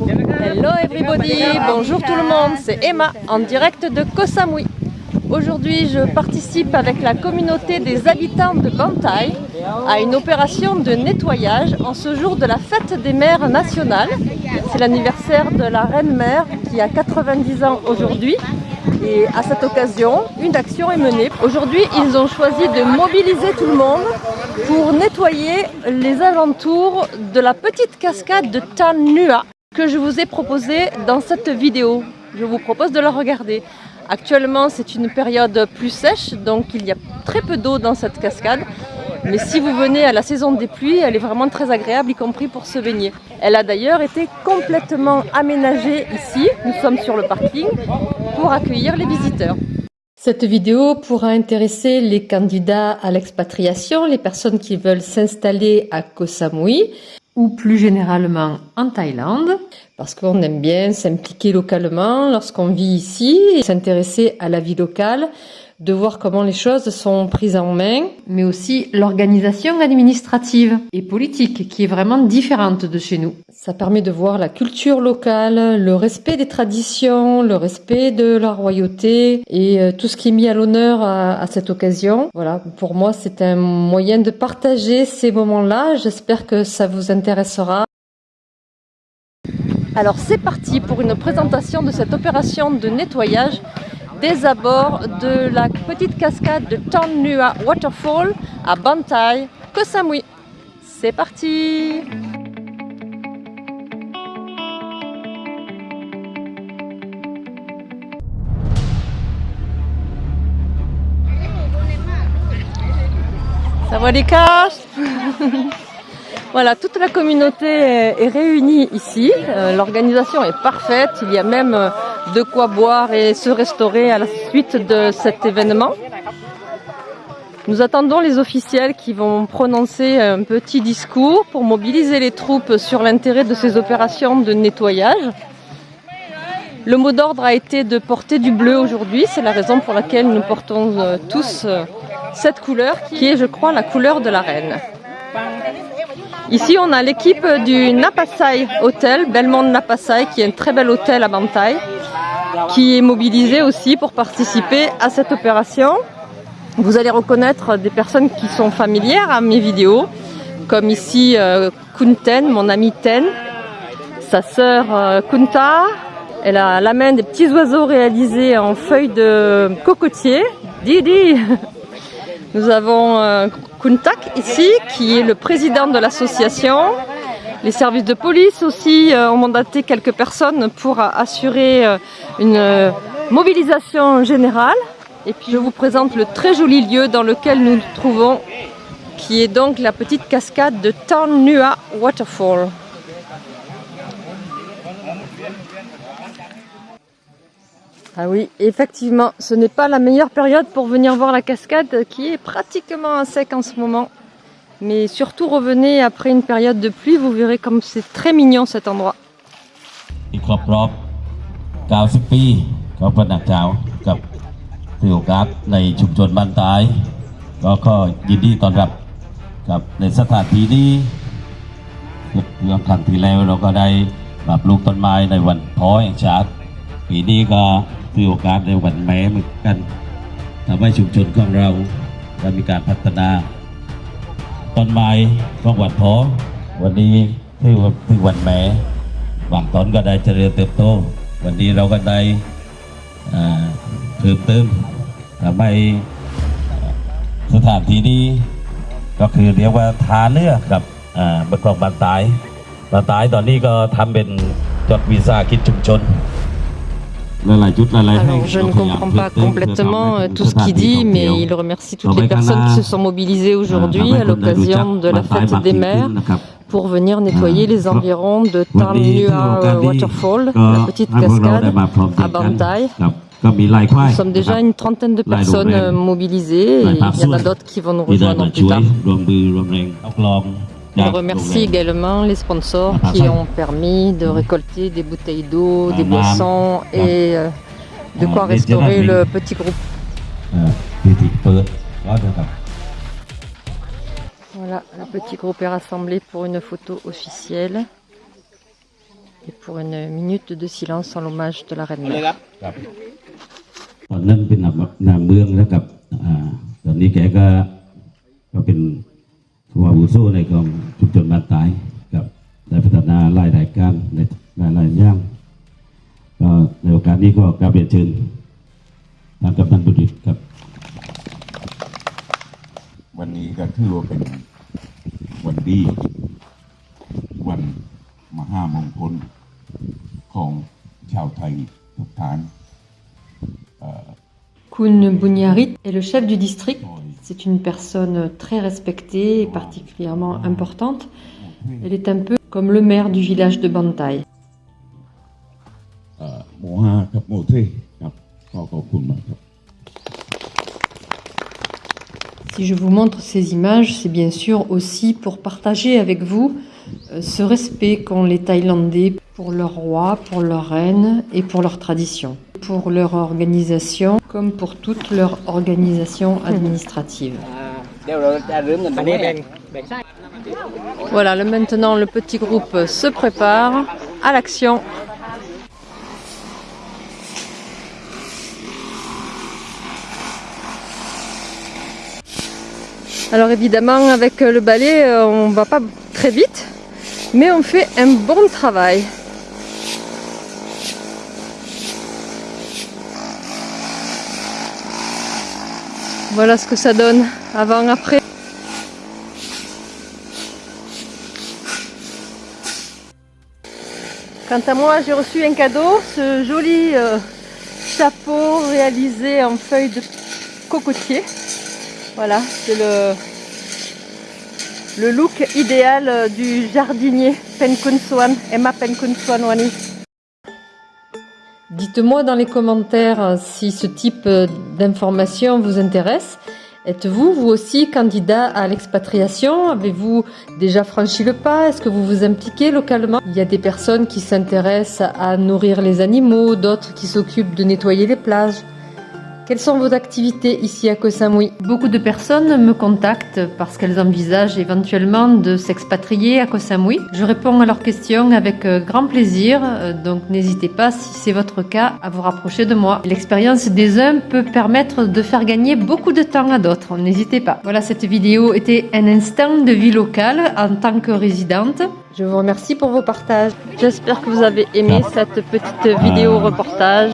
Hello everybody, bonjour tout le monde, c'est Emma en direct de Koh Samui. Aujourd'hui, je participe avec la communauté des habitants de Bantai à une opération de nettoyage en ce jour de la fête des mères nationales. C'est l'anniversaire de la reine-mère qui a 90 ans aujourd'hui. Et à cette occasion, une action est menée. Aujourd'hui, ils ont choisi de mobiliser tout le monde pour nettoyer les alentours de la petite cascade de Tanua que je vous ai proposé dans cette vidéo. Je vous propose de la regarder. Actuellement, c'est une période plus sèche, donc il y a très peu d'eau dans cette cascade. Mais si vous venez à la saison des pluies, elle est vraiment très agréable, y compris pour se baigner. Elle a d'ailleurs été complètement aménagée ici, nous sommes sur le parking, pour accueillir les visiteurs. Cette vidéo pourra intéresser les candidats à l'expatriation, les personnes qui veulent s'installer à Koh Samui, ou plus généralement en Thaïlande, parce qu'on aime bien s'impliquer localement lorsqu'on vit ici et s'intéresser à la vie locale, de voir comment les choses sont prises en main, mais aussi l'organisation administrative et politique qui est vraiment différente de chez nous. Ça permet de voir la culture locale, le respect des traditions, le respect de la royauté et euh, tout ce qui est mis à l'honneur à, à, cette occasion. Voilà, pour moi c'est un moyen de partager ces moments-là. J'espère que ça vous intéressera. Alors c'est parti pour une présentation de cette opération de nettoyage des abords de la petite cascade de Nua Waterfall à Bantai, Koh Samui. C'est parti Ça va les caches? Voilà, toute la communauté est réunie ici. Euh, l'organisation est parfaite. Il y a même euh, de quoi boire et se restaurer à la suite de cet événement. Nous attendons les officiels qui vont prononcer un petit discours pour mobiliser les troupes sur l'intérêt de ces opérations de nettoyage. Le mot d'ordre a été de porter du bleu aujourd'hui. C'est la raison pour laquelle nous portons euh, tous cette couleur qui est, je crois, la couleur de la reine. Ici, on a l'équipe du Napasai Hotel, Belmont Napasai, qui est un très bel hôtel à Bantai, qui est mobilisé aussi pour participer à cette opération. Vous allez reconnaître des personnes qui sont familières à mes vidéos, comme ici euh, Kunten, mon ami Ten, sa sœur euh, Kunta. Elle a la main des petits oiseaux réalisés en feuilles de cocotier. Didi Nous avons euh, Kuntak ici, qui est le président de l'association. Les services de police aussi euh, ont mandaté quelques personnes pour assurer euh, une mobilisation générale. Et puis je vous présente le très joli lieu dans lequel nous nous trouvons, qui est donc la petite cascade de Nua Waterfall. Ah oui, effectivement, ce n'est pas la meilleure période pour venir voir la cascade qui est pratiquement à sec en ce moment. Mais surtout revenez après une période de pluie, vous verrez comme c'est très mignon cet endroit. ครบรอบ 90 ปีก็ประดับเช้ากับที่โอกาสในชุมชนบ้านตาย ก็ก็ยินดีต้อนรับกับในสถานที่นี้เมื่อครั้งที่แล้วเราก็ได้ปรับลูกต้นไม้ในวันพ้อแห่งชาติปีนี้ก็ที่โอกาสในวันแม่เหมือนกันทำให้ชุมชนของเราได้มีการพัฒนา ต้นไม้ของวัดพอวันนี้ถือว่าถือวันแม้บางต้นก็ได้เจริญเติบโต วันนี้เราก็ได้เพิ่มเติมทำให้สถานที่นี้ก็คือเรียกว่าทาเนื้อกับบัตรกองบานตายบานตายตอนนี้ก็ทำเป็นจดวีซ่าคิดชุมชน Alors, je ne comprends pas complètement euh, tout ce qu'il dit, mais il remercie toutes les personnes qui se sont mobilisées aujourd'hui à l'occasion de la fête des mères pour venir nettoyer les environs de Tanlua Waterfall, la petite cascade à Bantai. Nous sommes déjà une trentaine de personnes euh, mobilisées et il y en a d'autres qui vont nous rejoindre plus tard. On remercie également les sponsors qui ont permis de récolter des bouteilles d'eau, des boissons et euh, de quoi restaurer le petit groupe. Voilà, le petit groupe est rassemblé pour une photo officielle et pour une minute de silence en l'hommage de la reine. ผู้อาวุโสในกองชุมชนบ้านตายกับได้พัฒนาหลายรายการในหลายหลายๆอย่างก็ในโอกาสนี้ก็กราบเรียนเชิญทางกำนันบุตรครับ วันนี้ก็ถือว่าเป็นวันดี วันมหามงคลของชาวไทยทุกท่าน Kun Bouniarit est le chef du district. C'est une personne très respectée et particulièrement importante. Elle est un peu comme le maire du village de Bantai. Si je vous montre ces images, c'est bien sûr aussi pour partager avec vous euh, ce respect qu'ont les Thaïlandais pour leur roi, pour leur reine et pour leur tradition pour leur organisation comme pour toute leur organisation administrative. Voilà, maintenant le petit groupe se prépare à l'action. Alors évidemment avec le balai euh, on va pas très vite mais on fait un bon travail. Voilà ce que ça donne avant-après. Quant à moi, j'ai reçu un cadeau, ce joli euh, chapeau réalisé en feuilles de cocotier. Voilà, c'est le, look idéal euh, du jardinier Emma Penkun Swan Wani. Dites-moi dans les commentaires euh, si ce type euh, d'information vous intéresse. Êtes-vous, vous aussi, candidat à l'expatriation? Avez-vous déjà franchi le pas? Est-ce que vous vous impliquez localement? Il y a des personnes qui s'intéressent à nourrir les animaux, d'autres qui s'occupent de nettoyer les plages. Quelles sont vos activités ici à Koh Samui? Beaucoup de personnes me contactent parce qu'elles envisagent éventuellement de s'expatrier à Koh Samui. Je réponds à leurs questions avec euh, grand plaisir, euh, donc n'hésitez pas, si c'est votre cas, à vous rapprocher de moi. L'expérience des uns peut permettre de faire gagner beaucoup de temps à d'autres, n'hésitez pas. Voilà, cette vidéo était un instant de vie locale en tant que résidente. Je vous remercie pour vos partages. J'espère que vous avez aimé cette petite vidéo reportage.